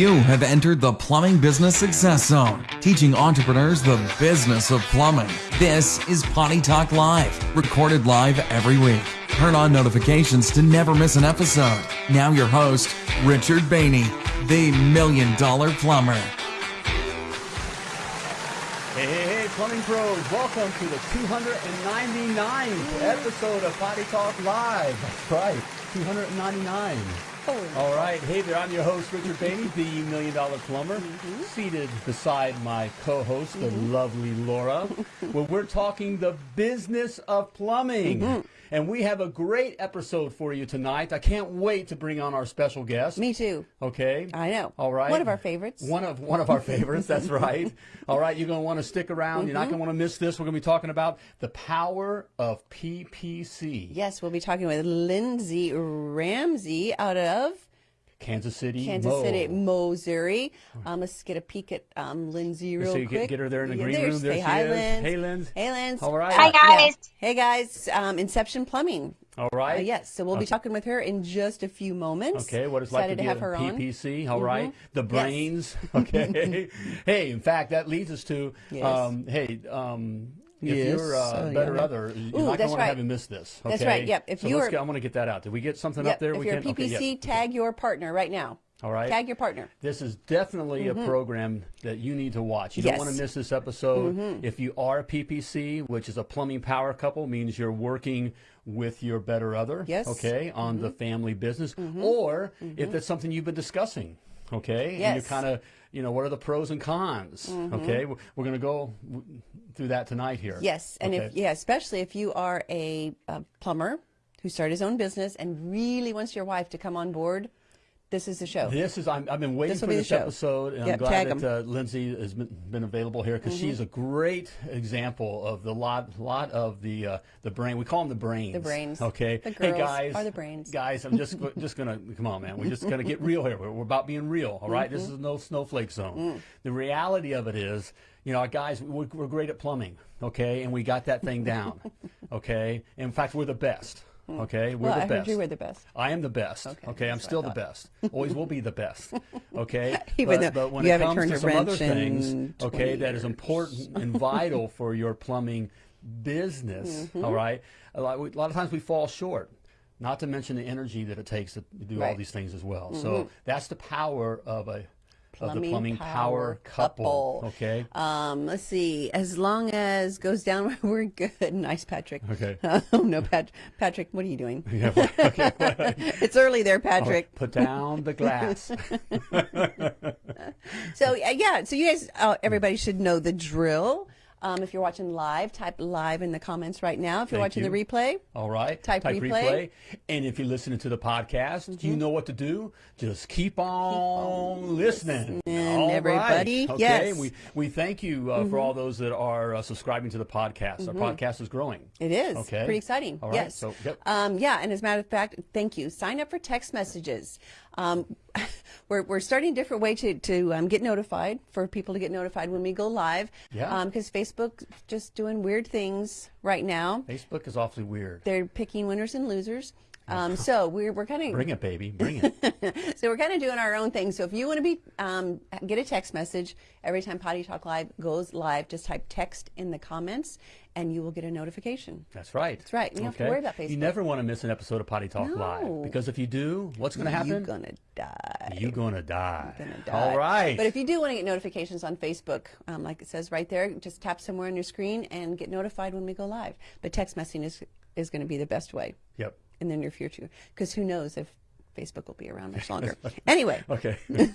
You have entered the Plumbing Business Success Zone, teaching entrepreneurs the business of plumbing. This is Potty Talk Live, recorded live every week. Turn on notifications to never miss an episode. Now, your host, Richard Bainey, the Million Dollar Plumber. Hey, hey, hey, plumbing pros, welcome to the 299th episode of Potty Talk Live. That's right, 299. All right, hey there, I'm your host, Richard Bainey, the Million Dollar Plumber, mm-hmm. seated beside my co host, the mm-hmm. lovely Laura, where we're talking the business of plumbing. Mm-hmm. And we have a great episode for you tonight. I can't wait to bring on our special guest. Me too. Okay. I know. All right. One of our favorites. One of one of our favorites. That's right. All right. You're going to want to stick around. You're not Mm-hmm. going to want to miss this. We're going to be talking about the power of PPC. Yes, we'll be talking with Lindsay Ramsey out of Kansas City. Kansas Mo. City, Missouri. Um, let's get a peek at um, Lindsay real So you quick. get, get her there in the Yeah, green there's- room. There say she hi, is. Linz. Hey, Linz. Hey, Linz. All right. Hi, Uh, yeah. guys. Hey, guys. Um, Inception Plumbing. All right. Uh, yes, so we'll be talking with her in just a few moments. Okay, what it's like to Excited be have a her on. Mm-hmm. PPC, all right? The brains, okay? hey, in fact, that leads us to, Yes. um, hey, um, if Yes. you're a Oh, better yeah. other, you're Ooh, not going to that's to have right. miss this. Okay? That's right, yep. If so you're, get, I want to get that out. Did we get something Yep, up there? if we you're a can? Okay, PPC, tag your partner right now. All right. Tag your partner. This is definitely a program that you need to watch. You don't Mm-hmm. Yes. Mm-hmm. want to miss this episode. If you are a PPC, which is a plumbing power couple, means you're working with your better other, Yes. Mm-hmm. okay, on the family business, or if that's something you've been discussing, okay, and you're Yes. Mm-hmm. kind of, you know, what are the pros and cons, mm-hmm. okay? We're, we're going to go through that tonight here. Yes, and if yeah, especially if you are a, a plumber who started his own business and really wants your wife to come on board, this is the show. This is I'm, I've been waiting This for this episode, and I'm glad that uh, Lindsay has been, been available here because Mm-hmm. she's a great example of the lot lot of the uh, the brain. We call them the brains. The brains. Okay. The hey guys. are the brains. Guys, I'm just just gonna come on, man. We're just gonna get real here. We're, we're about being real. All right? This Mm-hmm. is no snowflake zone. Mm. The reality of it is. You know, our guys, we're, we're great at plumbing, okay, and we got that thing down, okay. In fact, we're the best, okay. We're well, the I best. you were the best. I am the best. Okay, I'm that's what I still the best. Always will be the best. Okay, Even but, but when it comes to some other things, okay, 20 that is important and vital for your plumbing business. Mm-hmm. all right, a lot, a lot of times we fall short. Not to mention the energy that it takes to do all Right. Mm-hmm. these things as well. So that's the power of a of the Plumbing plumbing power power couple. couple. Okay. Um, let's see. As long as goes down, we're good. Nice, Patrick. Okay. oh no, Pat- Patrick, what are you doing? Yeah, well, okay. it's early there, Patrick. Put down the glass. So yeah, so you guys, uh, everybody should know the drill. Um, if you're watching live, type live in the comments right now. If you're Thank watching you. the replay, All right. Type replay. And if you're listening to the podcast, Mm-hmm. you know what to do. Just keep on, listening. listening, All right. everybody. Okay. Yes. Mm-hmm. We, we thank you uh, for all those that are uh, subscribing to the podcast. Our podcast is growing. it is Okay. pretty exciting. All right. Yes. So, yep. Um, yeah, and as a matter of fact, thank you. Sign up for text messages. Um, we're, we're starting a different way to, to um, get notified, for people to get notified when we go live. Yeah. Because Facebook's just doing weird things right now. Facebook is awfully weird. They're picking winners and losers. Um, so we're, we're kind of Bring it, baby. Bring it. so we're kind of doing our own thing. So if you want to be um, get a text message every time Potty Talk Live goes live, just type text in the comments, and you will get a notification. That's right. That's right. You don't have to worry about Facebook. You never want to miss an episode of Potty Talk No. Live because if you do, what's going to happen? You're gonna die. You're gonna die. Gonna die. All right. But if you do want to get notifications on Facebook, um, like it says right there, just tap somewhere on your screen and get notified when we go live. But text messaging is is going to be the best way yep. in the near future because who knows if Facebook will be around much longer. anyway. Okay.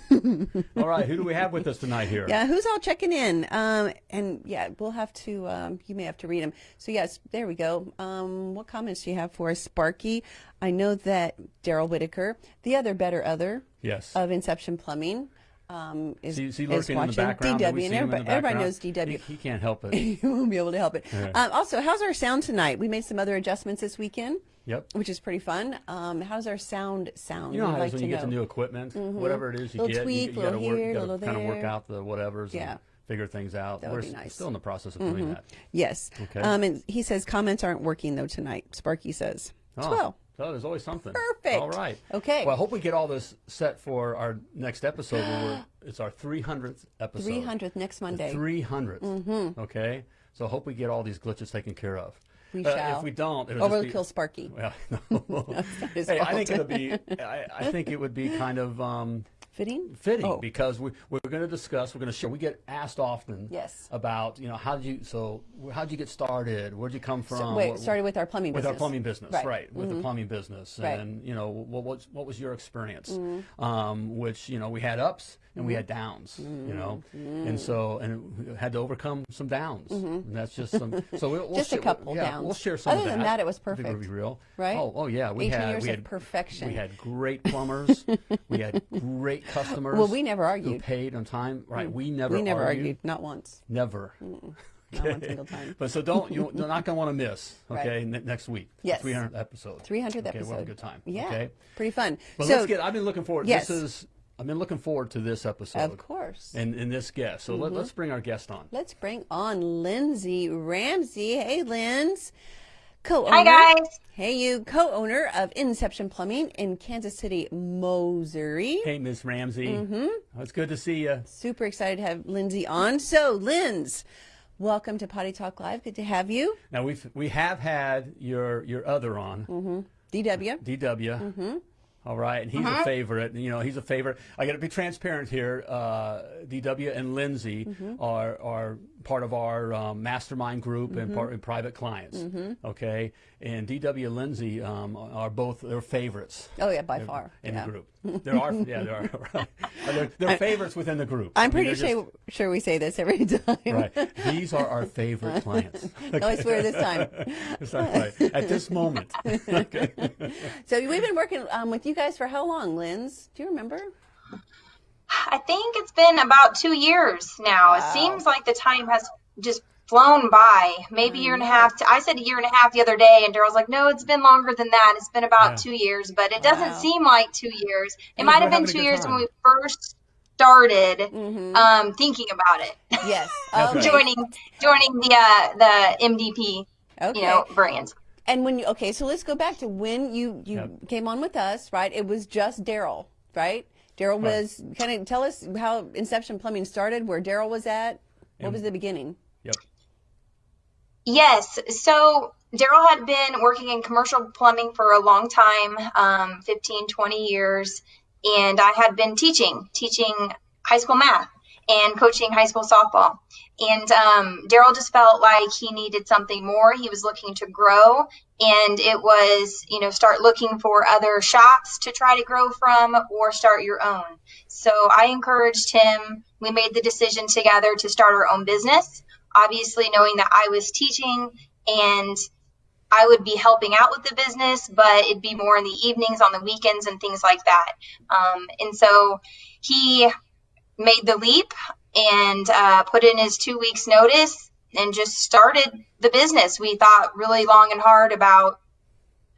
All right. Who do we have with us tonight here? Yeah, who's all checking in? Um, and yeah, we'll have to. Um, you may have to read them. So yes, there we go. Um, what comments do you have for us, Sparky? I know that Daryl Whitaker, the other better other Yes. of Inception Plumbing, um, is, is in the watching background. DW, and him in the everybody, everybody knows DW. He, he can't help it. he won't be able to help it. Um, also, how's our sound tonight? We made some other adjustments this weekend. Yep. Which is pretty fun. Um, how's our sound sound? You know how like when to you get know. some new equipment, whatever it is you Little get, tweak, you, you got to little work, here, you got to kind of work out the whatevers Yeah. and figure things out. That We're would be nice. still in the process of doing that. Yes. Okay. Um, and he says comments aren't working though tonight. Sparky says. Oh. Well, So there's always something. Perfect. All right. Okay. Well, I hope we get all this set for our next episode. where it's our 300th episode. 300th next Monday. 300th. Mm-hmm. Okay. So I hope we get all these glitches taken care of. We Uh, shall. If we don't, it'll or we'll be, kill Sparky. Well, no. hey, I think it'll be. I, I think it would be kind of um, Fitting? fitting Oh. because we, we're going to discuss. We're going to share. We get asked often. Yes. About you know how did you so how did you get started? Where'd you come from? Wait, What- started with our plumbing with business. our plumbing business, Right. right? With the plumbing business, Right. and you know what was what was your experience? Mm-hmm. Um, which you know we had ups and we had downs, you mm-hmm. know, Mm-hmm. and so and we had to overcome some downs. Mm-hmm. And that's just some. So we'll, we'll Just a share- couple yeah, downs. We'll share some Other of that. than that, it was I think it'll perfect. be real, Right? Oh, oh yeah, we 18 had years we of had perfection. We had great plumbers. we had great customers. Well, we never Who argued. paid on time, right? Mm. We never. we never argued. argued, not once. Never. Not one single time. But so don't you, you're not going to want to miss. Right. Okay, ne- next week. Yes. 300th episode. 300th okay, episode. We'll have a good time. Yeah. Okay. Pretty fun. But so, let's get. I've been looking forward. Yes. This is. I've been looking forward to this episode. of course. And, and this guest. So let, Mm-hmm. let's bring our guest on. Let's bring on Lindsay Ramsey. Hey, Linz. Co-owner. Hi, guys. Hey, you. Co-owner of Inception Plumbing in Kansas City, Missouri. Hey, Miss Ramsey. Mm-hmm. it's good to see you. Super excited to have Lindsay on. So, Linz, welcome to Potty Talk Live. Good to have you. Now we've we have had your your other on mm -hmm. DW. DW. Mm-hmm. All right, and he's Uh-huh. a favorite. You know, he's a favorite. I got to be transparent here. Uh, DW and Lindsay Mm-hmm. are are part of our um, mastermind group and Mm-hmm. part and private clients. Okay, and DW and Lindsay um, are both their favorites Oh, yeah, by far. in yeah. the group. There are, yeah, there are. they're, they're favorites within the group. I'm I mean, pretty they're sure, sure we say this every time. Right. These are our favorite clients. No, I swear this time. Not right. At this moment. okay. So we've been working um, with you guys for how long, Linz? Do you remember? I think it's been about two years now. Wow. It seems like the time has just flown by. Maybe a year and a half. I said a year and a half the other day, and Daryl's like, "No, it's been longer than that. It's been about Yeah. two years." But it doesn't Wow. seem like two years. It might have been two years time. when we first started Mm-hmm. um, thinking about it, Yes. Okay. Okay. joining joining the uh, the MDP, Okay. you know, brand. And when you okay, so let's go back to when you you Yep. came on with us, right? It was just Daryl, right? Daryl Right. was kind of tell us how Inception Plumbing started, where Daryl was at. What And- was the beginning? Yep. Yes. So Daryl had been working in commercial plumbing for a long time, um, 15, 20 years. And I had been teaching, teaching high school math and coaching high school softball. And um, Daryl just felt like he needed something more. He was looking to grow. And it was, you know, start looking for other shops to try to grow from or start your own. So I encouraged him. We made the decision together to start our own business obviously knowing that I was teaching and I would be helping out with the business, but it'd be more in the evenings, on the weekends, and things like that. Um, and so he made the leap and uh, put in his two weeks' notice and just started the business. We thought really long and hard about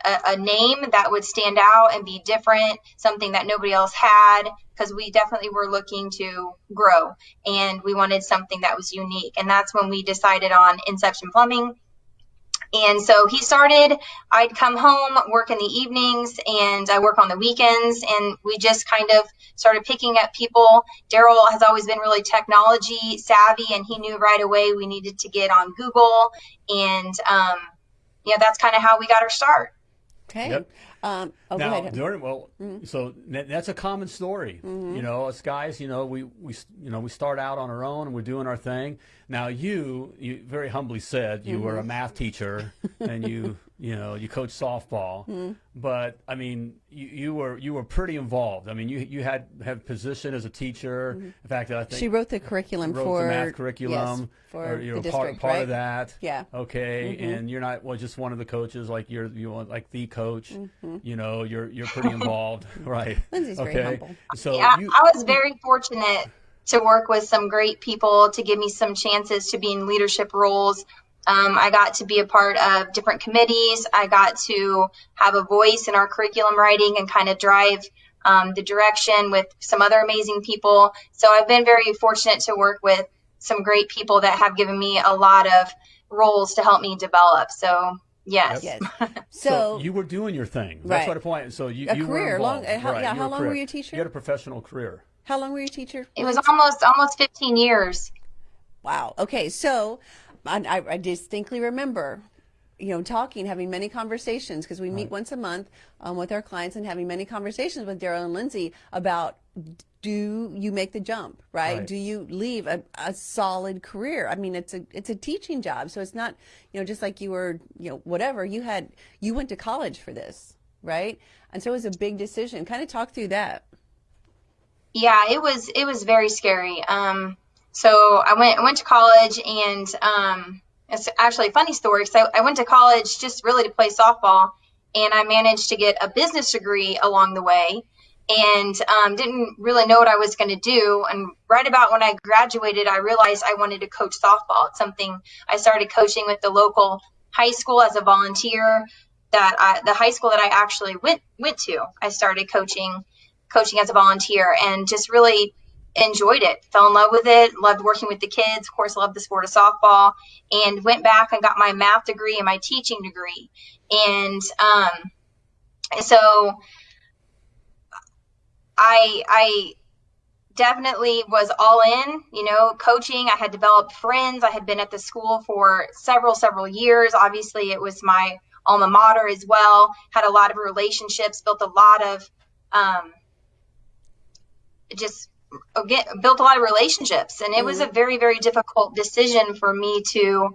a, a name that would stand out and be different, something that nobody else had, because we definitely were looking to grow and we wanted something that was unique. And that's when we decided on Inception Plumbing. And so he started, I'd come home, work in the evenings, and I work on the weekends. And we just kind of started picking up people. Daryl has always been really technology savvy, and he knew right away we needed to get on Google. And, um, know, that's kind of how we got our start. Okay. Yep. Um, oh, now, during well, Mm-hmm. so that, that's a common story. You know, us guys, you know, we, we you know we start out on our own and we're doing our thing. Now, you you very humbly said you were a Mm-hmm. math teacher and you you know you coach softball, Mm-hmm. but I mean you, you were you were pretty involved. I mean you you had had position as a teacher. In fact, I think Mm-hmm. She wrote the curriculum wrote for the math curriculum. yes, for or you're the a part, district, part right? of that. Yeah. Okay, Mm-hmm. and you're not well just one of the coaches. Like you're you want like the coach. Mm-hmm. You know, you're you're pretty involved, right? Lindsay's very okay. humble. So Yeah, you I was very fortunate to work with some great people to give me some chances to be in leadership roles. Um, I got to be a part of different committees. I got to have a voice in our curriculum writing and kind of drive um, the direction with some other amazing people. So I've been very fortunate to work with some great people that have given me a lot of roles to help me develop. So Yes. Yes. So, So, you were doing your thing. That's Right. what the point. So you, A you career, were long- uh, how- right. yeah, you how long career. were you a teacher? You had a professional career. how long were you a teacher? It was almost almost 15 years. Wow. Okay. So I, I- I distinctly remember, you know, talking, having many conversations because we meet once a month um, with our clients and having many conversations with Daryl and Lindsay about do you make the jump, right? Right. Do you leave a, a solid career? I mean, it's a it's a teaching job, so it's not you know just like you were you know whatever you had you went to college for this, right? And so it was a big decision. Kind of talk through that. Yeah, it was it was very scary. Um, so I went I went to college and um, it's actually a funny story because I, I went to college just really to play softball, and I managed to get a business degree along the way, and um, didn't really know what I was going to do. And right about when I graduated, I realized I wanted to coach softball. It's something I started coaching with the local high school as a volunteer. That I, the high school that I actually went went to, I started coaching coaching as a volunteer and just really enjoyed it fell in love with it loved working with the kids of course loved the sport of softball and went back and got my math degree and my teaching degree and um, so i i definitely was all in you know coaching. I had developed friends. I had been at the school for several several years. Obviously it was my alma mater as well. Had a lot of relationships built a lot of um, just again built a lot of relationships. And it was a very very difficult decision for me to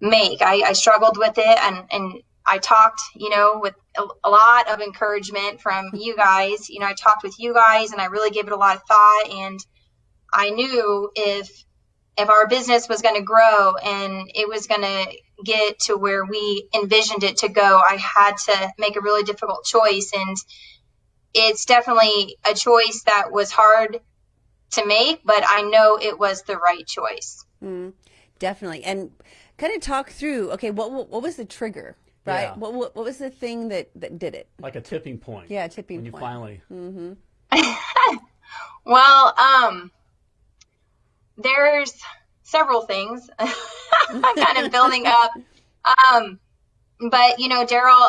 make. I, I struggled with it and and i talked you know with a, lot of encouragement from you guys you know i talked with you guys and i really gave it a lot of thought and i knew if if our business was going to grow and it was going to get to where we envisioned it to go i had to make a really difficult choice and it's definitely a choice that was hard to make, but I know it was the right choice. Mm, definitely. And kind of talk through, okay, what, what was the trigger, right? Yeah. What, what what was the thing that that did it? Like a tipping point. Yeah, tipping point. when you point. finally. Well, um, there's several things I'm kind of building up. Um, but you know, Daryl,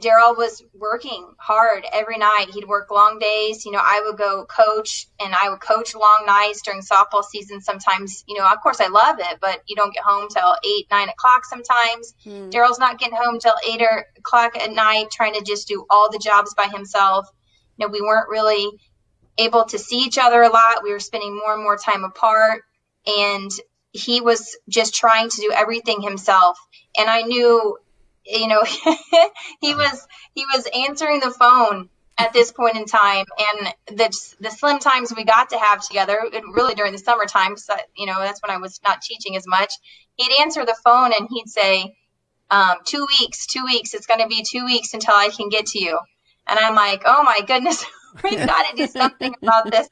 Daryl was working hard every night. He'd work long days. You know, I would go coach and I would coach long nights during softball season. Sometimes, you know, of course I love it, but you don't get home till eight, nine o'clock sometimes. Hmm. Daryl's not getting home till eight or o'clock at night, trying to just do all the jobs by himself. You know, we weren't really able to see each other a lot. We were spending more and more time apart. And he was just trying to do everything himself. And I knew, you know, he was he was answering the phone at this point in time. And the the slim times we got to have together, really during the summertime, so you know, that's when I was not teaching as much. He'd answer the phone and he'd say, um, two weeks, two weeks. It's going to be two weeks until I can get to you. And I'm like, oh my goodness, we've got to do something about this.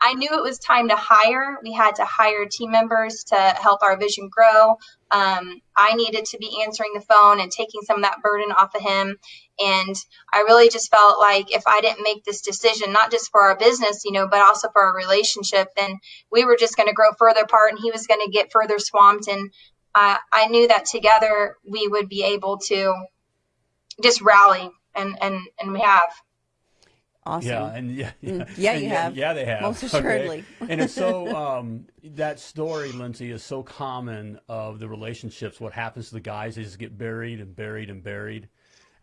I knew it was time to hire. We had to hire team members to help our vision grow. Um, I needed to be answering the phone and taking some of that burden off of him. And I really just felt like if I didn't make this decision, not just for our business, you know, but also for our relationship, then we were just going to grow further apart and he was going to get further swamped. And uh, I knew that together we would be able to just rally and, and, and we have. Awesome. Yeah, and yeah, yeah, Mm. Yeah, you yeah, have. Yeah, they have. Most okay? assuredly. and it's so um, that story, Lindsay, is so common of the relationships. What happens to the guys? They just get buried and buried and buried,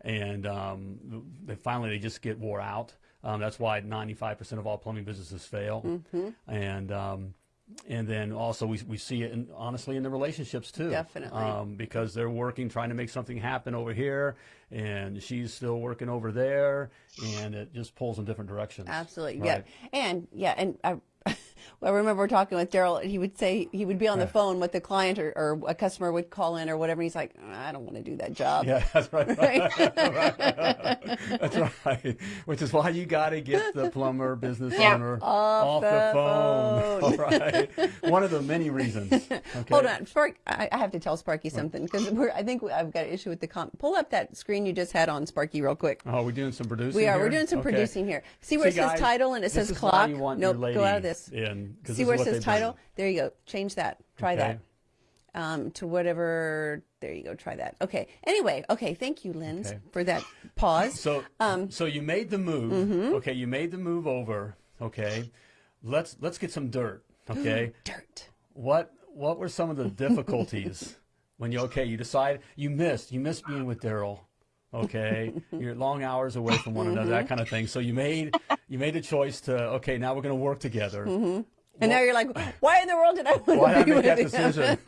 and um, they finally they just get wore out. Um, that's why 95% of all plumbing businesses fail. Mm-hmm. And um, and then also we, we see it in, honestly in the relationships too. Definitely. Um, because they're working, trying to make something happen over here, and she's still working over there, and it just pulls in different directions. Absolutely. Right. Yeah. And yeah, and I I remember talking with Daryl and he would say he would be on the phone with the client or, or a customer would call in or whatever and he's like, I don't want to do that job. Yeah, that's right. that's right. Which is why you got to get the plumber business Yeah. owner Off the, the phone. phone. All right. One of the many reasons. Okay. Hold on, Spark. I, I have to tell Sparky something because I think I've got an issue with the com. Pull up that screen you just had on Sparky real quick. Oh, we're doing some producing. We are. here? We're doing some Okay. producing here. See where See, it says guys, title and it says is why clock. you want nope. Go out of this. in, See where it what says title? There you go. Change that. Try Okay. that um, to whatever there you go. Try that. Okay. Anyway, okay. Thank you, Lynn, Okay. for that pause. So, Um, so you made the move. Mm-hmm. Okay, you made the move over. Okay, let's let's get some dirt. Okay, Dirt. what what were some of the difficulties when you okay you decide you missed you missed being with Daryl. Okay, you're long hours away from one another, Mm-hmm. that kind of thing. So you made you made a choice to okay now we're going to work together. And now you're like, why in the world did I want Why to did I be make that him? decision?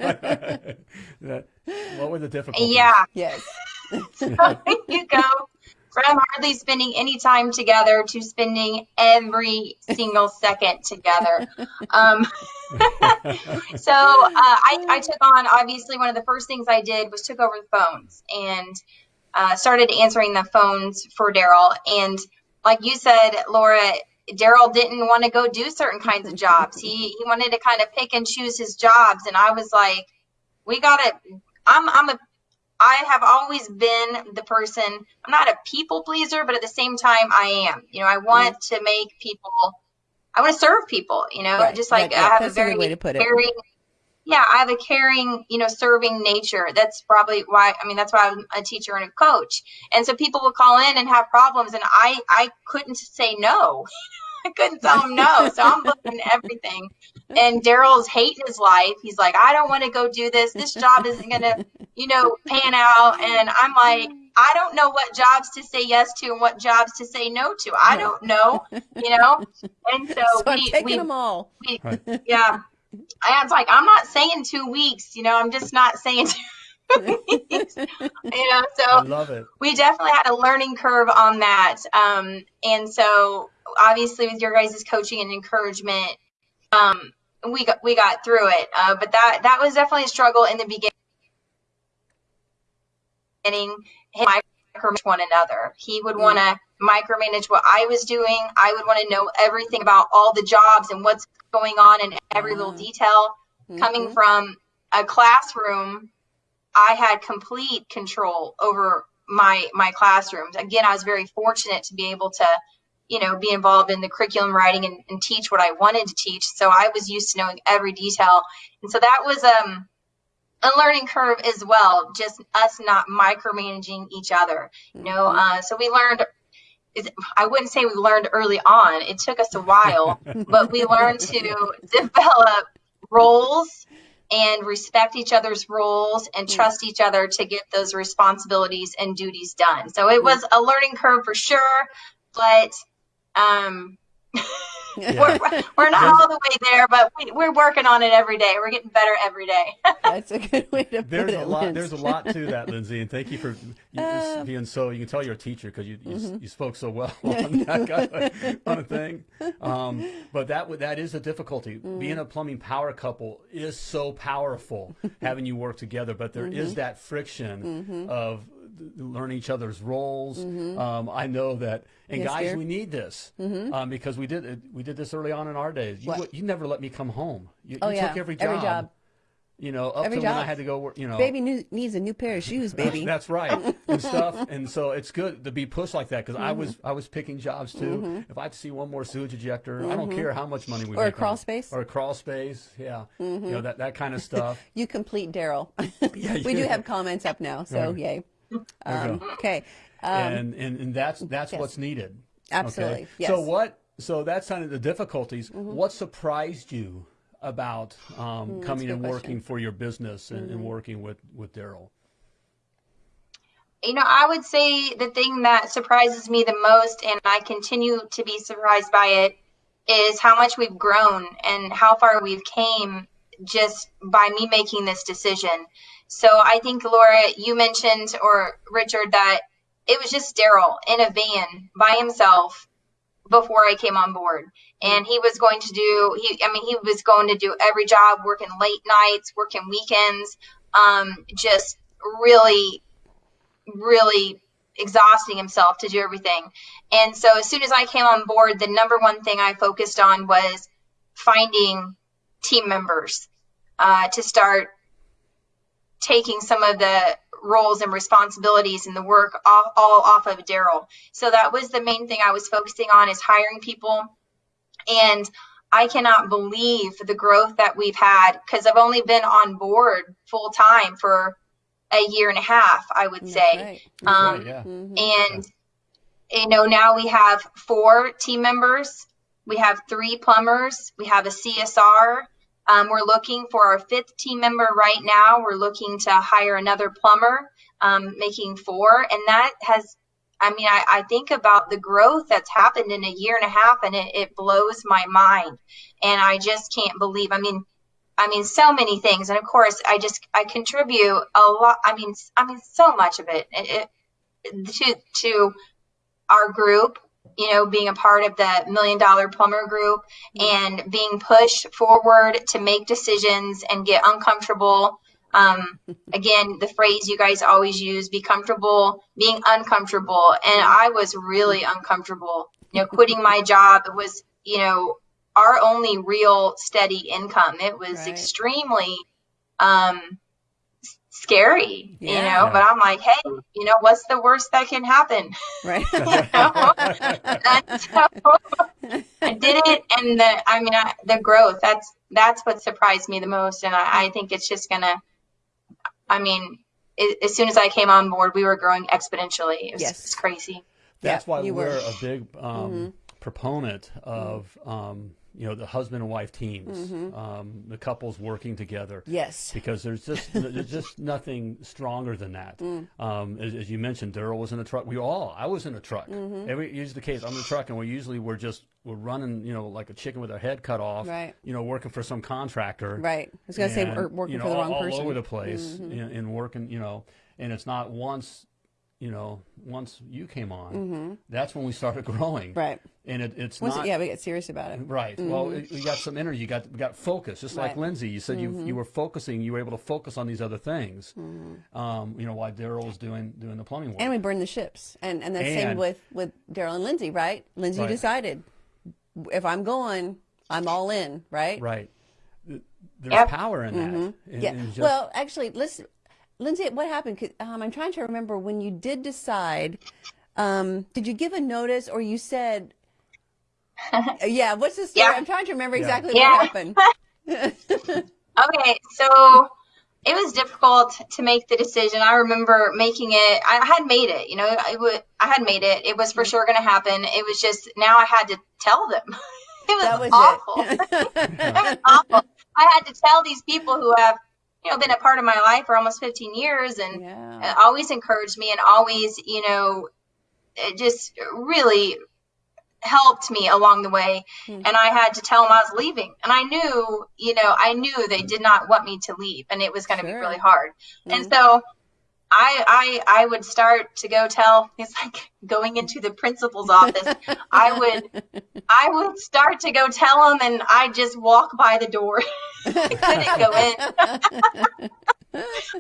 What were the difficulties? Yeah, Yes. there you go. From hardly spending any time together to spending every single second together. Um, so uh, I, I took on obviously one of the first things I did was took over the phones and uh, started answering the phones for Daryl. And like you said, Laura, Daryl didn't want to go do certain kinds of jobs. He he wanted to kind of pick and choose his jobs, and I was like, we gotta. I'm I'm a I have always been the person, I'm not a people pleaser, but at the same time, I am. You know, I want to make people, I want to serve people, you know, Right, just like right, I have that's a a very way to put it. caring, yeah, I have a caring, you know, serving nature. That's probably why, I mean, that's why I'm a teacher and a coach. And so people will call in and have problems, and I, I couldn't say no. I couldn't tell them no. So I'm looking at everything. And Daryl's hating his life. He's like, I don't want to go do this. This job isn't going to, you know, pan out. And I'm like, I don't know what jobs to say yes to and what jobs to say no to. I don't know, you know? And so, So I'm we, taking we, them all. we Right. yeah. I was like, I'm not saying two weeks, you know, I'm just not saying two weeks, you know, so I love it. we definitely had a learning curve on that. Um, and so obviously with your guys' coaching and encouragement, um, we got, we got through it. Uh, but that, that was definitely a struggle in the beginning. Him micromanage one another. He would mm-hmm. want to micromanage what I was doing. I would want to know everything about all the jobs and what's going on in every little mm-hmm. detail. Coming mm-hmm. from a classroom, I had complete control over my my classrooms. Again, I was very fortunate to be able to, you know, be involved in the curriculum writing and, and teach what I wanted to teach. So I was used to knowing every detail, and so that was um a learning curve as well. Just us not micromanaging each other, you know. Uh, so we learned. I wouldn't say we learned early on. It took us a while, but we learned to develop roles and respect each other's roles and trust each other to get those responsibilities and duties done. So it was a learning curve for sure, but um, we're, we're not all the way there, but we, we're working on it every day. We're getting better every day. That's a good way to put There's it. a lot. Linz. There's a lot to that, Lindsay, and thank you for Uh, being so. You can tell you're a teacher because you, you mm-hmm. you spoke so well on that kind of, on a thing. Um, but that would- that is a difficulty. Mm-hmm. Being a plumbing power couple is so powerful, having you work together. But there is Mm-hmm. that friction of learning each other's roles. Um, I know that, and Mm-hmm. Yes, guys, dear. Mm-hmm. we need this um, because we did we did this early on in our days. You, What? you never let me come home. You, Oh, you yeah. took every job. Every job. You know, up Every to when I had to go work. You know, Baby new, needs a new pair of shoes, baby. that's right, and stuff. And so it's good to be pushed like that because I was Mm-hmm. I was picking jobs too. If I see one more sewage ejector, I don't care how much money we Mm-hmm. Or a make on crawl space. Mm-hmm. or a crawl space. Yeah, you know that that kind of stuff. You complete Daryl. Yeah, we do have comments up now, so Right. yay. There you Um, okay. Um, and, and and that's that's yes. what's needed. Absolutely, Okay? yes. Mm-hmm. So what? So that's kind of the difficulties. What surprised you about um, coming Mm, a and working question. Mm-hmm. for your business and, and working with with Daryl? you know, I would say the thing that surprises me the most, and I continue to be surprised by it, is how much we've grown and how far we've came just by me making this decision. So I think Laura, you mentioned or Richard that it was just Daryl in a van by himself before I came on board. And he was going to do he I mean he was going to do every job, working late nights, working weekends, um, just really really exhausting himself to do everything. And so as soon as I came on board, the number one thing I focused on was finding team members uh, to start taking some of the roles and responsibilities and the work off, all off of Daryl. So that was the main thing I was focusing on is hiring people. And I cannot believe the growth that we've had because I've only been on board full time for a year and a half, I would say. Right. Um, right, yeah. and you know now we have four team members we have three plumbers we have a csr um, we're looking for our fifth team member right now. We're looking to hire another plumber um, making four and that has i mean I, I think about the growth that's happened in a year and a half and it, it blows my mind. And i just can't believe i mean I mean, so many things, and of course, I just I contribute a lot. I mean, I mean, so much of it, it, it to to our group, you know, being a part of the million dollar plumber group and being pushed forward to make decisions and get uncomfortable. Um, again, the phrase you guys always use, be comfortable being uncomfortable. And I was really uncomfortable. You know, quitting my job was, you know, our only real steady income. It was Right. extremely um, s- scary, you Yeah. know, but I'm like, hey, you know, what's the worst that can happen? Right. And so I did it, and the I mean I, the growth. That's that's what surprised me the most, and I, I think it's just gonna. I mean, i as soon as I came on board, we were growing exponentially. It was, Yes. it's crazy. That's Yeah, why you we're were. A big um, proponent of um, you know the husband and wife teams, Mm-hmm. um, the couples working together. yes. Because there's just there's just nothing stronger than that. Mm. Um, as, as you mentioned, Daryl was in a truck. We all I was in a truck. Mm-hmm. Every usually the case. I'm in a truck, and we usually we're just we're running, you know, like a chicken with our head cut off. Right. You know, working for some contractor. Right. I was going to say and, working you know, for the wrong all, person. Mm-hmm. all over the place in, in working, you know, and it's not once, you know, once you came on, that's when we started growing. Mm-hmm. Right. And it, it's Once, not. yeah, we get serious about it. Right. Well, it, we got some energy. You got we got focus. Just like Right. Mm-hmm. Lindsay, you said you you were focusing. You were able to focus on these other things. Um, you know, while Daryl was doing doing the plumbing work. Mm-hmm. And we burned the ships. And and that's same with with Daryl and Lindsay, right? Lindsay Right. decided if I'm going, I'm all in, right? right. There's Yep. power in that. Mm-hmm. Yeah. and just- well, actually, let's, Lindsay, what happened? 'Cause, Um, I'm trying to remember when you did decide. Um, did you give a notice, or you said? yeah. What's the story? Yeah. I'm trying to remember exactly Yeah. what happened. Okay, so it was difficult to make the decision. I remember making it. I had made it. You know, I would. I had made it. It was for sure going to happen. It was just now I had to tell them. it was, That was awful. it. it was awful. I had to tell these people who have, you know, been a part of my life for almost 15 years and yeah. always encouraged me and always, you know, it just really helped me along the way. Hmm. And I had to tell them I was leaving. And I knew, you know, I knew they did not want me to leave and it was going to Sure. be really hard. Mhm. And so I, I, I would start to go tell, it's like going into the principal's office. I would, I would start to go tell him and I'd just walk by the door. I couldn't go in.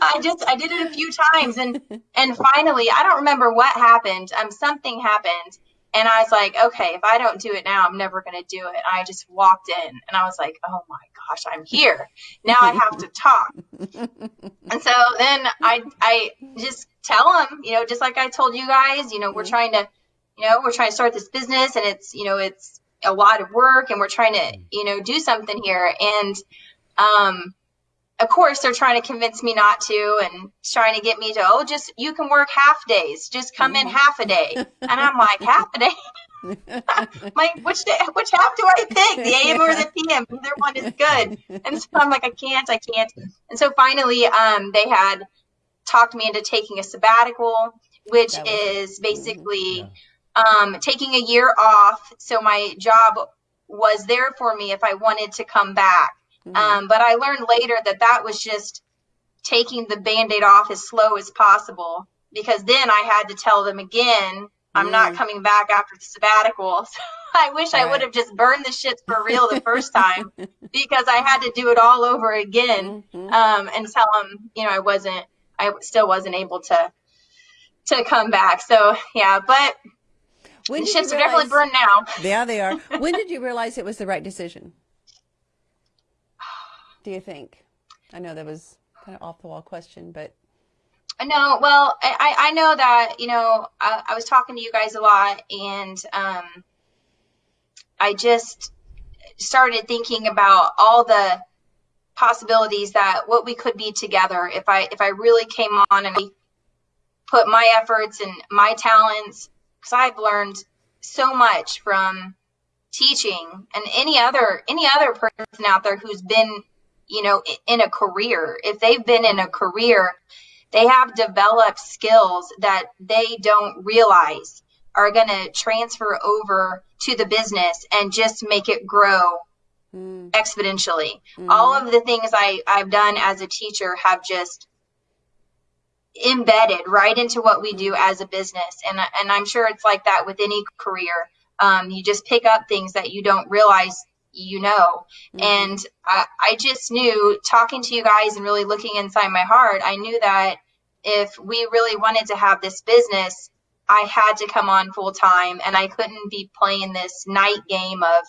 I just I did it a few times and and finally I don't remember what happened. Um something happened and I was like, okay, if I don't do it now, I'm never gonna do it. I just walked in and I was like, oh my gosh, I'm here. Now I have to talk. and so then I I just tell them, you know, just like I told you guys, you know, we're trying to, you know, we're trying to start this business and it's, you know, it's a lot of work and we're trying to, you know, do something here. And um of course they're trying to convince me not to and trying to get me to oh just you can work half days. Just come in half a day. And i'm like half a day? Like which day, which half do i pick the am or the pm either one is good. And so i'm like i can't i can't. And so finally um they had talked me into taking a sabbatical which was- is basically Yeah. um, taking a year off. So my job was there for me if i wanted to come back Um, but I learned later that that was just taking the band aid off as slow as possible because then I had to tell them again, I'm not Mm. coming back after the sabbatical. So I wish I would have just burned the ships for real the first time because I had to do it all over again Mhm. um, and tell them, you know, I wasn't, I still wasn't able to to come back. So yeah, but When the did ships are definitely burned now. Yeah, they are. When did you realize it was the right decision? Do you think? I know that was kind of off the wall question, but No, well, I, I know that, you know, I, I was talking to you guys a lot and um, I just started thinking about all the possibilities that what we could be together if I if I really came on and put my efforts and my talents because I've learned so much from teaching and any other any other person out there who's been you know in a career if they've been in a career they have developed skills that they don't realize are going to transfer over to the business and just make it grow mm. exponentially. Mm. All of the things I, I've done as a teacher have just embedded right into what we do as a business. And, and I'm sure it's like that with any career. Um, you just pick up things that you don't realize you know. Mm-hmm. And I, I just knew talking to you guys and really looking inside my heart, I knew that if we really wanted to have this business, I had to come on full time and I couldn't be playing this night game of,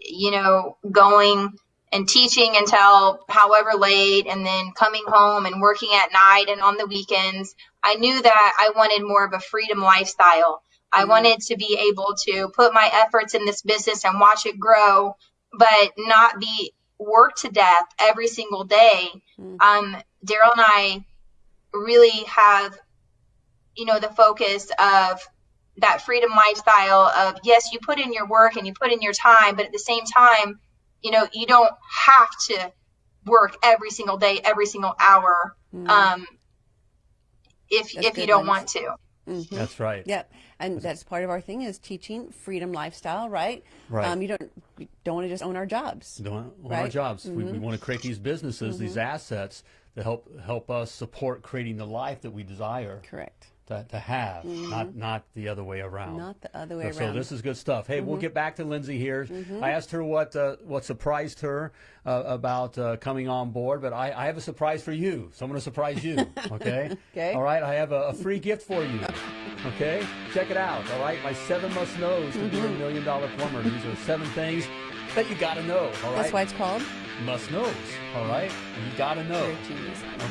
you know, going and teaching until however late and then coming home and working at night and on the weekends. I knew that I wanted more of a freedom lifestyle. I mm-hmm. wanted to be able to put my efforts in this business and watch it grow, but not be worked to death every single day. Mm-hmm. Um, Daryl and I really have you know, the focus of that freedom lifestyle of yes, you put in your work and you put in your time, but at the same time, you know, you don't have to work every single day, every single hour, mm. um, if that's if you don't want to. Mm-hmm. That's right. Yep, and that's part of our thing is teaching freedom lifestyle, right? Right. Um, you don't you don't want to just own our jobs. Don't own right? our jobs. Mm-hmm. We, we, mm-hmm. want to create these businesses, mm-hmm. these assets to help help us support creating the life that we desire. Correct to, to have, mm-hmm. not not the other way around. Not the other way so, around. So this is good stuff. Hey, mm-hmm. we'll get back to Lindsay here. Mm-hmm. I asked her what uh, what surprised her uh, about uh, coming on board, but I, I, have a surprise for you. So I'm going to surprise you. Okay. okay. All right. I have a, a, free gift for you. Okay. Check it out. All right. My seven must knows to be a mm-hmm. million dollar plumber. These are seven things that you got to know. All right. That's why it's called must knows. All right. You got to know.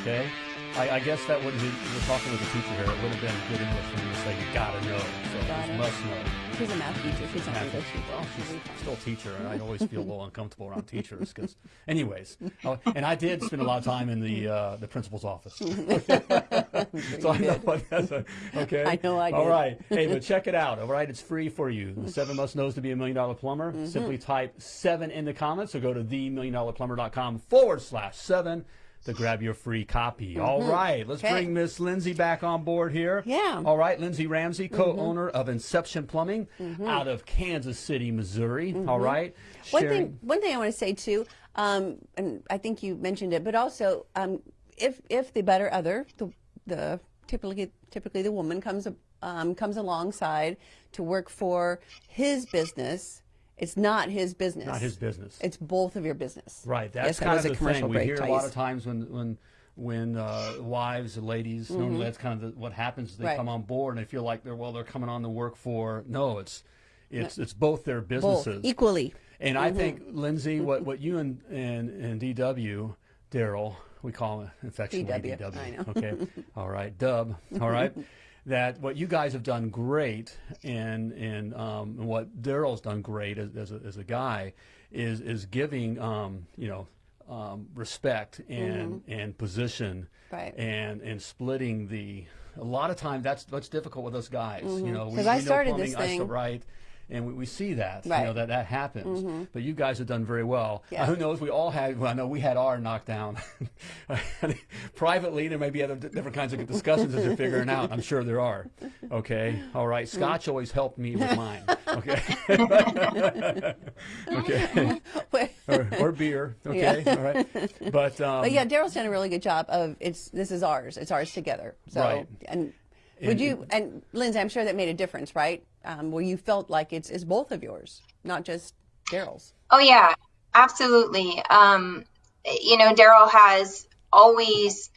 Okay. I, I, guess that wouldn't be, we're talking with a teacher here, it would have been good English for me to say, you gotta know. So gotta. must know. She's a math teacher. She's not English teacher. Well, she's still a teacher, and I always feel a little uncomfortable around teachers because, anyways, uh, and I did spend a lot of time in the uh, the principal's office. so I know what that's a, okay. I know I did. All right. Hey, but check it out. All right, it's free for you. The seven must knows to be a million dollar plumber. Mm-hmm. Simply type seven in the comments or go to themilliondollarplumber.com forward slash seven to grab your free copy. Mm-hmm. All right, let's okay. bring Miss Lindsay back on board here. Yeah. All right, Lindsay Ramsey, mm-hmm. co-owner mm-hmm. of Inception Plumbing mm-hmm. out of Kansas City, Missouri. All mm-hmm. right. One Sharing. thing, one thing I want to say too, um, and I think you mentioned it, but also um, if if the better other, the the typically typically the woman comes um, comes alongside to work for his business it's not his business. Not his business. It's both of your business. Right. That's yes, kind of the thing. We hear a lot of times when when when uh, wives and ladies mm-hmm. normally that's kind of the, what happens. They right. come on board and they feel like they're well they're coming on to work for no it's it's no. it's both their businesses both, equally. And mm-hmm. I think Lindsay, what what you and and, and DW, Daryl, we call him affectionately DW. DW. Okay. All right. Dub. All right that what you guys have done great and and, um, and what Daryl's done great as, as, a, as a guy is is giving um, you know um, respect and mm-hmm. and position right. and and splitting the a lot of time that's what's difficult with us guys mm-hmm. you know because I started plumbing, this thing right and we, we see that right. you know that that happens. Mm-hmm. But you guys have done very well. Yeah. Uh, who knows? We all had. Well, I know we had our knockdown. Privately, there may be other different kinds of discussions that you're figuring out. I'm sure there are. Okay, all right. Mm. Scotch always helped me with mine. Okay. okay. or, or, beer. Okay. Yeah. All right. But, um, but yeah, Daryl's done a really good job of it's. This is ours. It's ours together. So right. and would you and Lindsay? I'm sure that made a difference, right? Um, where you felt like it's it's both of yours, not just Daryl's. Oh yeah, absolutely. Um, you know, Daryl has always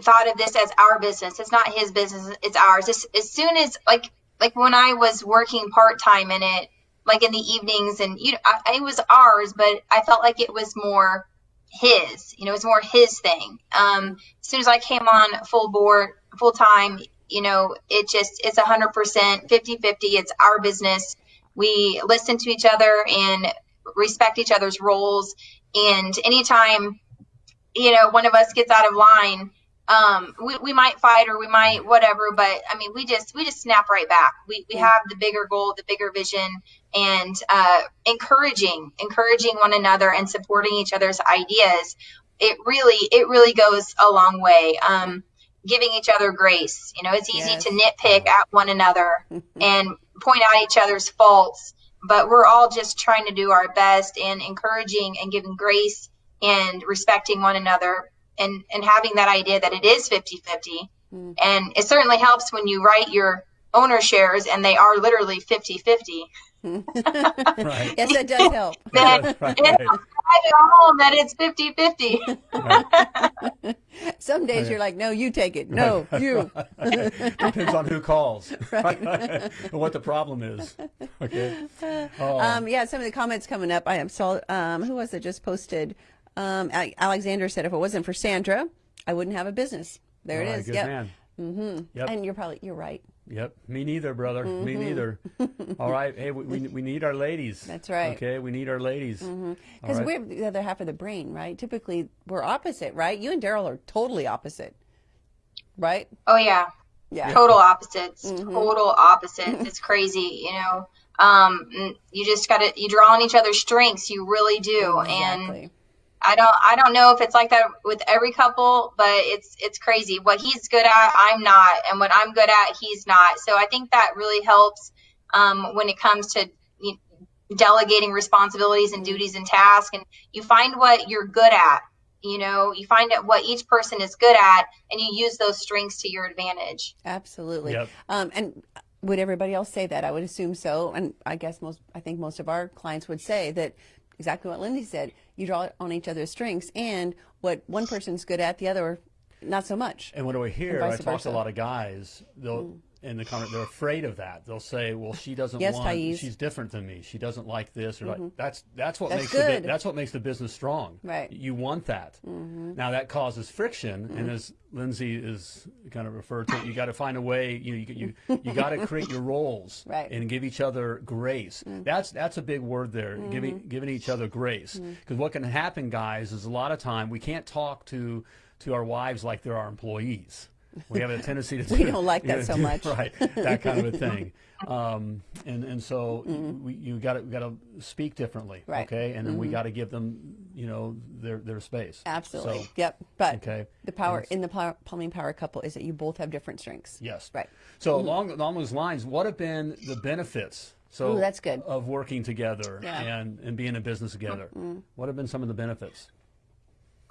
thought of this as our business. It's not his business; it's ours. As, as soon as like like when I was working part time in it, like in the evenings, and you know, I, it was ours, but I felt like it was more his. You know, it was more his thing. Um, as soon as I came on full board, full time, you know, it just it's a hundred percent 50 50. It's our business. We listen to each other and respect each other's roles. And anytime, you know, one of us gets out of line, um, we, we might fight or we might whatever, but I mean, we just, we just snap right back. We, we have the bigger goal, the bigger vision and, uh, encouraging, encouraging one another and supporting each other's ideas. It really, it really goes a long way. Um, giving each other grace. You know, it's easy Yes. to nitpick at one another and point out each other's faults, but we're all just trying to do our best and encouraging and giving grace and respecting one another and, and having that idea that it is 50 50. Hmm. And it certainly helps when you write your owner shares and they are literally 50 50. Right. Yes, that does help. Then Right, right. it helps drive it home that it's 50 50. Some days you're like, no, you take it. No, you. Depends on who calls. Right. and what the problem is. Okay. Oh, Um, yeah, some of the comments coming up. I saw, um, who was it just posted? Um, Alexander said, if it wasn't for Sandra, I wouldn't have a business. There all it right, is. Good Yep. man. Mm-hmm. Yep. And you're probably, you're right. Yep. Me neither, brother. Me mm-hmm. neither. All right. Hey, we, we, we need our ladies. That's right. Okay. We need our ladies. Because All right. we're the other half of the brain, right? Typically, we're opposite, right? You and Daryl are totally opposite, right? Oh, yeah. Yeah. total opposites mm-hmm. total opposites it's crazy you know um you just gotta you draw on each other's strengths you really do and Exactly. I don't i don't know if it's like that with every couple but it's it's crazy what he's good at i'm not and what i'm good at he's not so i think that really helps um when it comes to you delegating responsibilities and duties and tasks and you find what you're good at you know you find out what each person is good at and you use those strengths to your advantage Absolutely. Yep. Um, and would everybody else say that? I would assume so. And I guess most, I think most of our clients would say that exactly what Lindsay said. You draw on each other's strengths and what one person's good at, the other not so much. And what do I hear? I talk to a lot of guys. They'll mm. In the comment they're afraid of that. They'll say, "Well, she doesn't Yes, want. Thais. She's different than me. She doesn't like this or like that's that's what That's makes the, good. that's what makes the business strong. Right. Mm-hmm. You want that. Now that causes friction, and as Lindsay is kind of referred to, you got to find a way. You you you, you got to create your roles Right. Mm. and give each other grace. That's that's a big word there. Mm-hmm. Giving giving each other grace. Because what can happen, guys, is a lot of time we can't talk to to our wives like they're our employees. We have a tendency to We do- don't like that so do- much. right? That kind of a thing. Um, and and so Mm-hmm. we, you got to got to speak differently, Right. Mm-hmm. okay? And then we got to give them, you know, their their space. Absolutely. So, yep. But okay. the power in the power, plumbing power couple is that you both have different strengths. Yes. Right. So along along those lines, what have been the benefits? So Ooh, that's good. of working together Yeah. Mm-hmm. and and being in business together. What have been some of the benefits?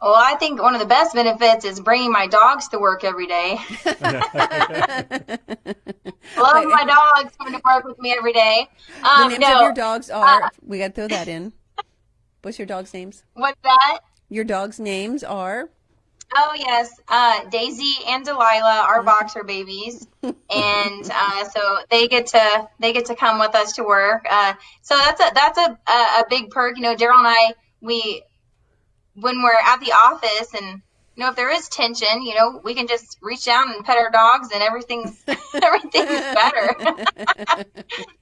Well, I think one of the best benefits is bringing my dogs to work every day. Love my dogs coming to work with me every day. The Um, names no, of your dogs are, we got to throw that in. What's your dog's names? what's that? Your dog's names are, Oh yes, uh, Daisy and Delilah are boxer babies, and uh, so they get to they get to come with us to work. Uh, so that's a that's a, a a big perk. You know, Daryl and I we when we're at the office and you know if there is tension, you know we can just reach down and pet our dogs and everything's everything's better.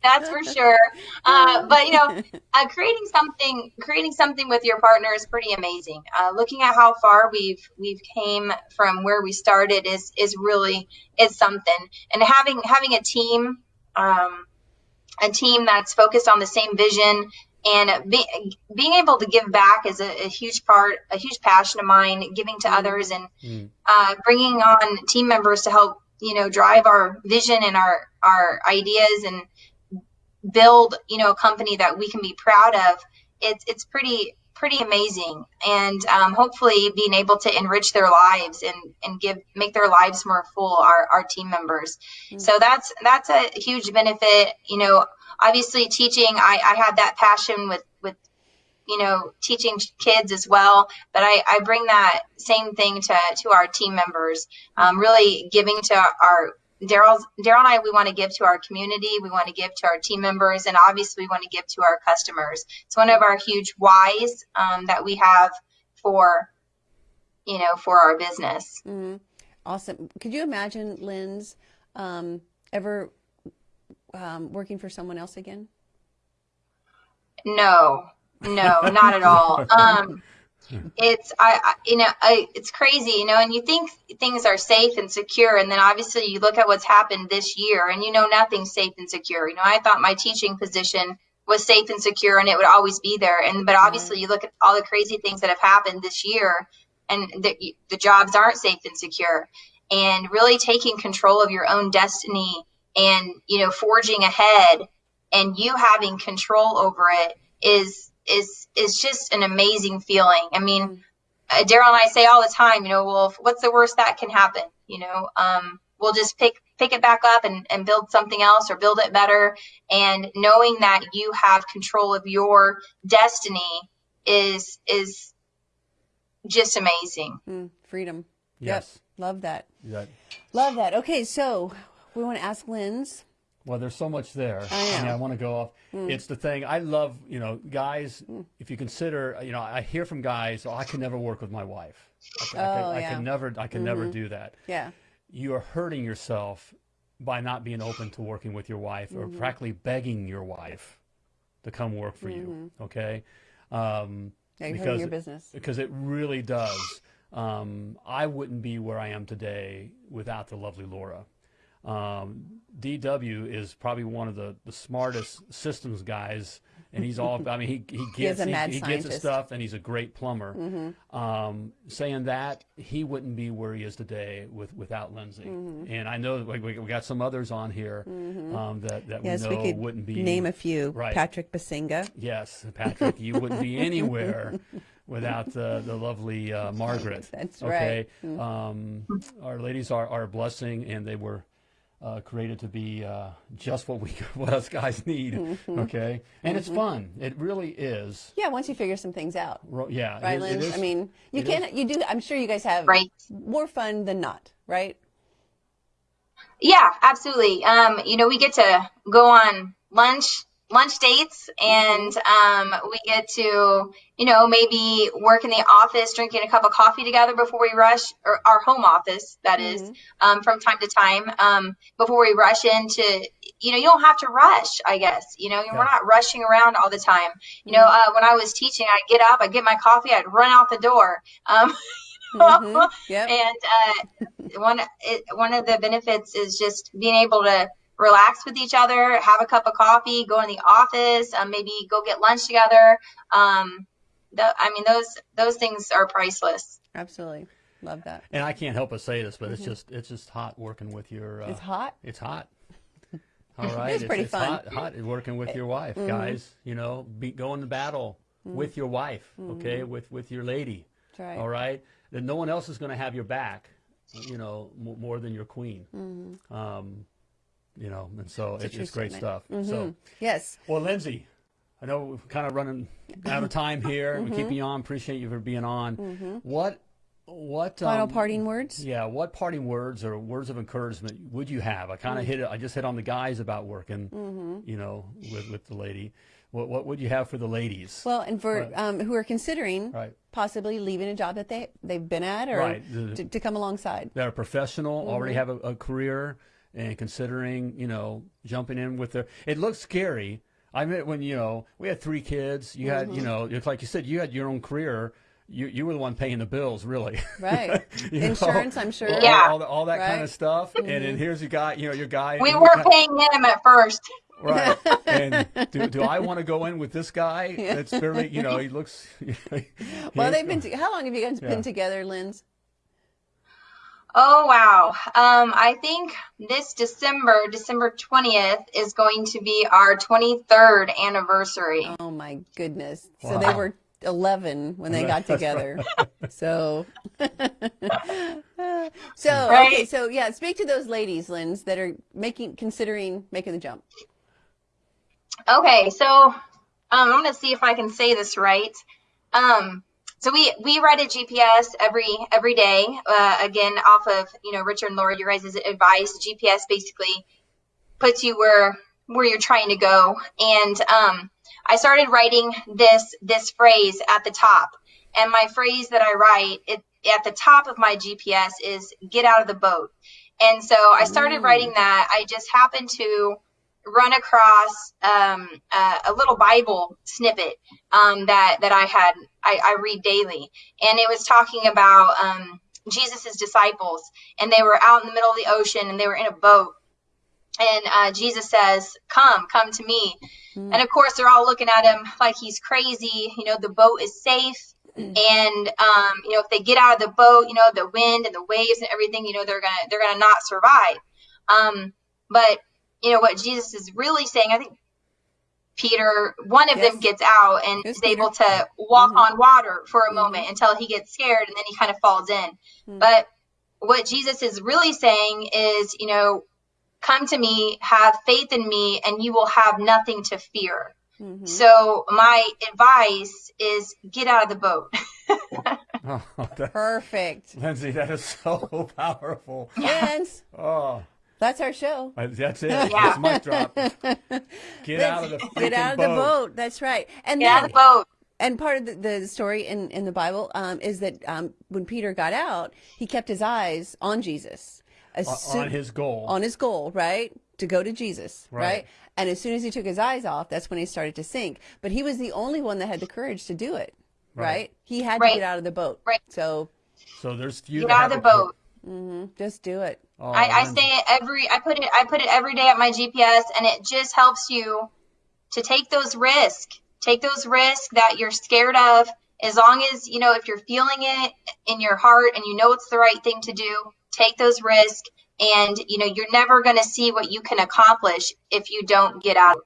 that's for sure. Uh, but you know, uh, creating something creating something with your partner is pretty amazing. Uh, looking at how far we've we've came from where we started is is really is something. And having having a team. Um, a team that's focused on the same vision and be, being able to give back is a, a huge part a huge passion of mine giving to others and uh, bringing on team members to help you know drive our vision and our our ideas and build you know a company that we can be proud of. It's it's pretty pretty amazing. And um, hopefully being able to enrich their lives and and give make their lives more full our, our team members. So that's that's a huge benefit. You know obviously teaching i i have that passion with with you know teaching kids as well. But i i bring that same thing to to our team members um, really giving to our Daryl and I we want to give to our community, we want to give to our team members, and obviously we want to give to our customers. It's one of our huge whys um, that we have for you know for our business. Mm -hmm. awesome. Could you imagine, Linz, um, ever um, working for someone else again? No, no, not at all. Um, it's I, I you know I, it's crazy you know and you think things are safe and secure and then obviously you look at what's happened this year and you know nothing's safe and secure you know. I thought my teaching position was safe and secure and it would always be there and but mm-hmm. obviously you look at all the crazy things that have happened this year and the, the jobs aren't safe and secure and really taking control of your own destiny and you know forging ahead and you having control over it is is is just an amazing feeling. I mean, uh, Daryl and I say all the time, you know, well, what's the worst that can happen? You know, um, we'll just pick pick it back up and, and build something else or build it better. And knowing that you have control of your destiny is is just amazing. Mm, freedom. Yes. Yep. Love that. That, Love that. Okay, so we want to ask Linz. Well, there's so much there. I know. mean, I want to go off. It's the thing I love. You know, guys. If you consider, you know, I hear from guys, "Oh, I can never work with my wife. I, can- I, Oh, can, I yeah. Mm-hmm. can never. I can never do that." Yeah. you are hurting yourself by not being open to working with your wife or Mm-hmm. practically begging your wife to come work for you. Okay. Um, Yeah, hurting your business. because it really does. Um, I wouldn't be where I am today without the lovely Laura. Um, DW is probably one of the, the smartest systems guys, and he's all. I mean, he he gets he, he gets his stuff, and he's a great plumber. Mm-hmm. Um, saying that he wouldn't be where he is today with without Lindsay, Mm-hmm. and I know we, we we got some others on here um, that that Yes, we we know could wouldn't be name a few. Right. Patrick Basinga. Yes, Patrick, you wouldn't be anywhere without the, the lovely uh, Margaret. That's okay? right. Mm. Um, our ladies are, are a blessing, and they were uh, created to be uh, just what we what us guys need. Mm-hmm. Okay, and it's fun. It really is. Yeah, once you figure some things out. Ro- Yeah, Right, it, it is. I mean, you it can you do I'm sure you guys have Right. more fun than not, right? Yeah, absolutely. Um, you know, we get to go on lunch lunch dates and um, we get to you know maybe work in the office drinking a cup of coffee together before we rush or our home office that is, um, from time to time um, before we rush into you know you don't have to rush i guess you know we're not rushing around all the time. You know uh, when i was teaching i'd get up i'd get my coffee i'd run out the door um, Mhm. Yep. and uh, one it, one of the benefits is just being able to relax with each other, have a cup of coffee, go in the office, um, maybe go get lunch together. Um, the, I mean, those those things are priceless. Absolutely. Love that. and I can't help but say this, but it's just it's just hot working with your. Uh, Mm-hmm. It's hot. It's hot. All right, it's pretty it's fun. hot, hot working with your wife, Mm-hmm. guys. You know, be going to battle with your wife, okay, with with your lady. That's right. All right, then no one else is going to have your back, you know, m- more than your queen. Mm-hmm. Um, you know, and so a it, true it's great statement. stuff. So, Yes. well, Lindsay, I know we're kind of running out of time here. Mm-hmm. We keep you on. Appreciate you for being on. What what Final um, parting words? yeah, what parting words or words of encouragement would you have? I kind Mm. of hit it. I just hit on the guys about working, Mm-hmm. you know, with, with the lady. What what would you have for the ladies? Well, and for Right. um, who are considering Right. possibly leaving a job that they they've been at or Right. To, to come alongside. that are professional, already Mm-hmm. have a, a career, and considering, you know, jumping in with their. It looks scary. I mean, when you know we had three kids, you had, Mm-hmm. you know, it's like you said, you had your own career. You you were the one paying the bills, really. Right. You know, Insurance, I'm sure. all, Yeah. all, the- all that kind Right. Mm-hmm. of stuff. And then here's your guy, you know, your guy. We and were you kind- paying him at first. Right. And do, do I want to go in with this guy? That's very, you know, he looks. Well, they've been. To, how long have you guys Yeah. been together, Linz? Oh wow! Um, I think this December, December twentieth, is going to be our twenty third anniversary. Oh my goodness! So they were 11 when they got together. so, so okay. So yeah, speak to those ladies, Linz, that are making considering making the jump. Okay, so um, I'm gonna see if I can say this right. Um, so we we write a GPS every every day. Uh, again, off of you know Richard and Laura, your guys' advice. GPS basically puts you where where you're trying to go. And um, I started writing this this phrase at the top. And my phrase that I write it, at the top of my GPS is "Get out of the boat." And so I started writing that. I just happened to run across um, a, a little Bible snippet um, that that I had I, I, read daily, and it was talking about um, Jesus's disciples, and they were out in the middle of the ocean, and they were in a boat, and uh, Jesus says, "Come, come to me," mm. and of course they're all looking at him like he's crazy. You know, the boat is safe. Mm. And um, you know, if they get out of the boat, you know, the wind and the waves and everything, you know, they're gonna they're gonna not survive. Um, but you know what Jesus is really saying. I think Peter, one of yes. them gets out and is able to walk mm-hmm. on water for a mm-hmm. moment until he gets scared and then he kind of falls in. Mm-hmm. But what Jesus is really saying is, you know, come to me, have faith in me, and you will have nothing to fear. Mm-hmm. So my advice is get out of the boat. oh, Perfect. Lindsay, that is so powerful. Yes. oh. That's our show. That's it. Yeah. That's mic drop. Get out of the boat. get out of boat. the boat. That's right. And get then, out of the boat. And part of the, the story in, in the Bible um, is that um, when Peter got out, he kept his eyes on Jesus. Soon, on his goal. On his goal, right? To go to Jesus, right. right? And as soon as he took his eyes off, that's when he started to sink. But he was the only one that had the courage to do it, right? right? He had right. to get out of the boat. Right. So. So there's few. Get out of the boat. Mm-hmm. Just do it. Oh, I, I say it every. I put it. I put it every day at my GPS, and it just helps you to take those risks. Take those risks that you're scared of. As long as you know if you're feeling it in your heart and you know it's the right thing to do, take those risks. And you know you're never going to see what you can accomplish if you don't get out.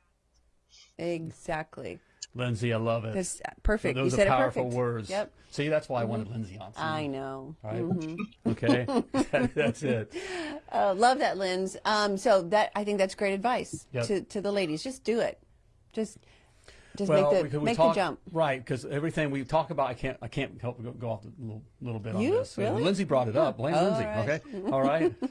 Exactly. Lindsay, I love it. That's perfect. So those you are powerful words. Yep. See, that's why I wanted mm-hmm. Lindsay on. I know. Right. Mm-hmm. okay. that's it. Uh, love that, Linz. Um, so that I think that's great advice yep. to to the ladies. Just do it. Just. Just well, make the make talk, the jump. Right, because everything we talk about, I can't I can't help but go, go off a little, little bit you? on this. Really? Lindsay brought it up. Blame oh, Lindsay. Right. Okay. All right.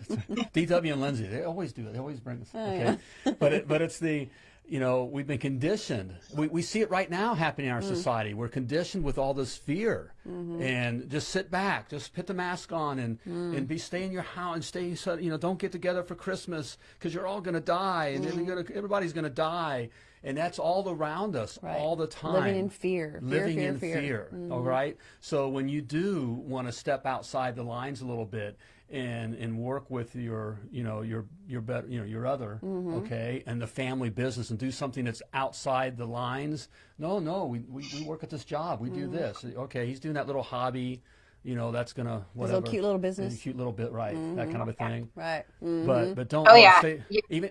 DW and Lindsay, they always do it. They always bring this. Oh, okay. Yeah. but it, but it's the you know, we've been conditioned. We, we see it right now happening in our mm. society. We're conditioned with all this fear. Mm-hmm. And just sit back, just put the mask on and, mm. and be stay in your house and stay, you know, don't get together for Christmas because you're all going to die and mm. gonna, everybody's going to die. And that's all around us right. all the time. Living in fear. Living fear, in fear. fear. Mm-hmm. All right. So when you do want to step outside the lines a little bit and and work with your you know your your better you know your other mm-hmm. okay and the family business and do something that's outside the lines. No no we we, we work at this job. We mm-hmm. do this. Okay he's doing that little hobby you know that's gonna whatever little cute little business? Cute little bit right mm-hmm. that kind of a thing. right. But but don't oh yeah. stay, even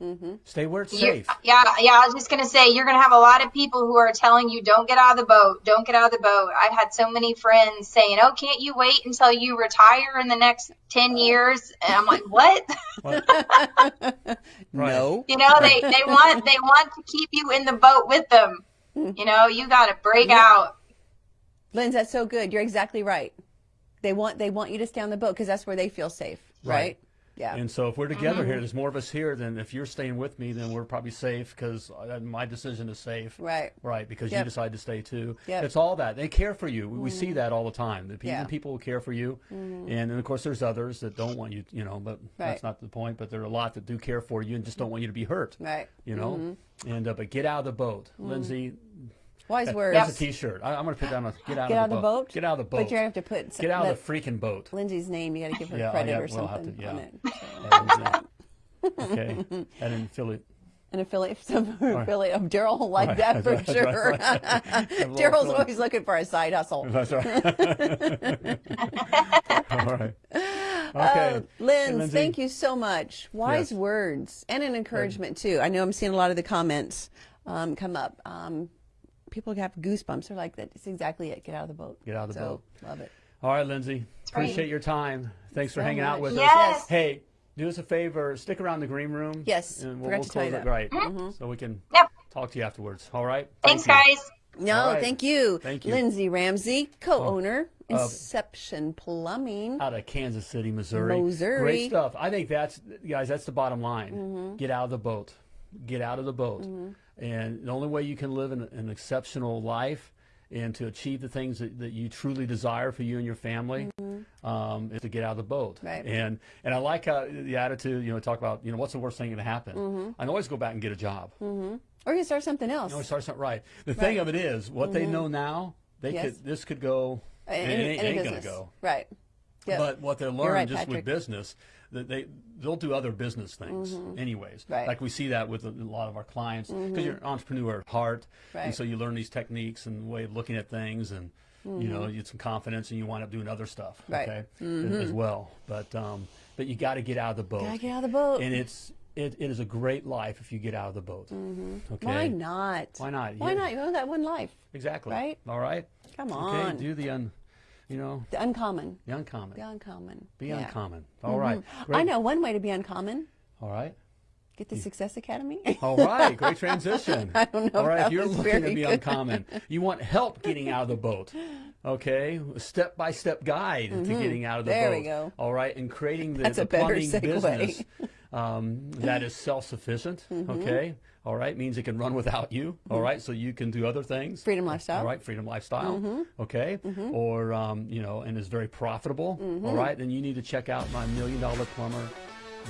Mm-hmm. Stay where it's you, safe. Yeah, yeah. I was just gonna say you're gonna have a lot of people who are telling you don't get out of the boat, don't get out of the boat. I've had so many friends saying, "Oh, can't you wait until you retire in the next ten years?" And I'm like, "What?" what? no. You know, they they want they want to keep you in the boat with them. You know, you got to break yeah. out. Linz, that's so good. You're exactly right. They want they want you to stay on the boat because that's where they feel safe, right? right? Yeah. And so if we're together mm-hmm. here, there's more of us here than if you're staying with me, then we're probably safe because my decision is safe. Right. Right. Because yep. you decide to stay too. Yep. It's all that. They care for you. Mm-hmm. We see mm-hmm. that all the time. The yeah. people will care for you. Mm-hmm. And, and of course, there's others that don't want you, you know, but right. that's not the point. But there are a lot that do care for you and just don't want you to be hurt. Right. You know? Mm-hmm. And, uh, but get out of the boat. Mm-hmm. Lindsay, Wise words. That's a T-shirt. I, am going to put down a get out, get of, the the boat. boat. Get out of the boat. But you have to put get out of the freaking boat. Lindsay's name. You got to give her yeah, credit yeah, or something we'll to, yeah. on it. So. okay, and an affiliate. An affiliate, some right. affiliate of Daryl will like right. that for right. sure. Daryl's always looking for a side hustle. That's right. All right. Okay. Uh, Lynn, thank you so much. Wise yes. words and an encouragement too. I know I'm seeing a lot of the comments um, come up. Um, people have goosebumps. They're like, that's exactly it. Get out of the boat. Get out of the so, boat. Love it. All right, Lindsay. Appreciate your time. Thanks so for hanging much. out with yes. us. Hey, do us a favor. Stick around the green room. Yes. And we'll, Forgot we'll to tell you that. that. Right. Mm-hmm. So we can yep. talk to you afterwards. All right. Thanks, Thank guys. No, right. thank you. Thank you. Lindsay Ramsey, co-owner, oh, Inception Plumbing. Out of Kansas City, Missouri. Missouri. Great stuff. I think that's, guys, that's the bottom line. Mm-hmm. Get out of the boat. Get out of the boat. Mm-hmm. And the only way you can live an, an exceptional life and to achieve the things that, that you truly desire for you and your family um, is to get out of the boat. Mm-hmm. Right. And and I like how the attitude, you know, talk about, you know, what's the worst thing going to happen? Mm-hmm. I can always go back and get a job. Or you start something else. You start something right. The thing of it is, what they know now, they Mm-hmm. Yes. could this could go, and it ain't, ain't going to go. Right. Yep. But what they'll learn right, just Patrick. with business, that they they'll do other business things anyways. Mm-hmm. Right. Mm-hmm. Like we see that with a, a lot of our clients because you're an entrepreneur at heart, Right. and so you learn these techniques and way of looking at things, and you know you get some confidence, and you wind up doing other stuff. Mm-hmm. Right. Okay, as- as well. But um, but you got to get out of the boat. Gotta get out of the boat. And it's it, it is a great life if you get out of the boat. Okay. Mm-hmm. Why not? Why not? Why Yeah. not? You only got one life. Exactly. Right? All right. Come on. Okay. Do the un, you know, The uncommon. the uncommon. The uncommon. Be Yeah. Mm-hmm. uncommon. All right. I know one way to be uncommon. All right. Get the Success Academy. All right, great transition. I don't know All right, if you're looking to be good. uncommon, you want help getting out of the boat. Okay, step by step guide to getting out of the Mm-hmm. There boat. we go. All right, and creating the, That's the a plumbing business um, that is self sufficient. Mm-hmm. Okay, all right, means it can run without you. All mm-hmm. right, so you can do other things. Freedom lifestyle. All right, freedom lifestyle. Mm-hmm. Okay, mm-hmm. or um, you know, and is very profitable. Mm-hmm. all right, then you need to check out my Million Dollar Plumber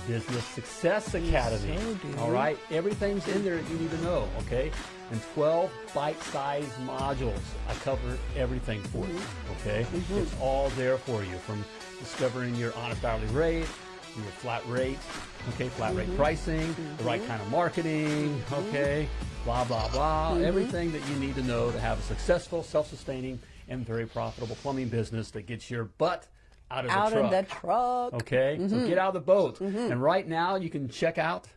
Business Success Academy. do. All right, everything's in there that you need to know. Okay, and 12 bite-sized modules. I cover everything for you. Okay, it's all there for you from discovering your honest hourly rate, your flat rate, okay, flat rate pricing, the right mm-hmm. kind of marketing, mm-hmm. okay, blah blah blah, mm-hmm. everything that you need to know to have a successful, self-sustaining, and very profitable plumbing business that gets your butt out of Out the of the truck. Okay, so get out of the boat. And right now, you can check out.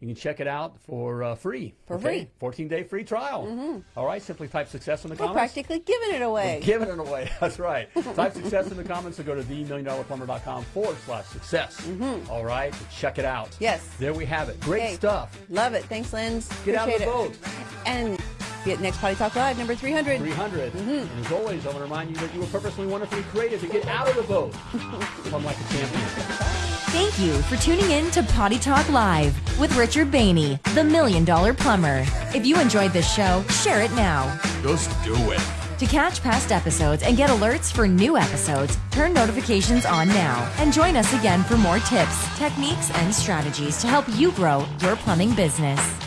You can check it out for uh, free. For okay? free. 14 day free trial. All right, simply type success in the We're comments. practically giving it away. Giving it away. That's right. type success in the comments or go to themilliondollarplumber.com forward slash success. All right, check it out. Yes. There we have it. Great Hey, stuff. Love it. Thanks, Lens. Get out of Appreciate the it. And be at next Potty Talk Live, number 300. 300. Mm-hmm. And as always, I want to remind you that you were purposely, wonderfully created to get out of the boat. Come like a champion. Thank you for tuning in to Potty Talk Live with Richard Bainey, the Million Dollar Plumber. If you enjoyed this show, share it now. Just do it. To catch past episodes and get alerts for new episodes, turn notifications on now and join us again for more tips, techniques, and strategies to help you grow your plumbing business.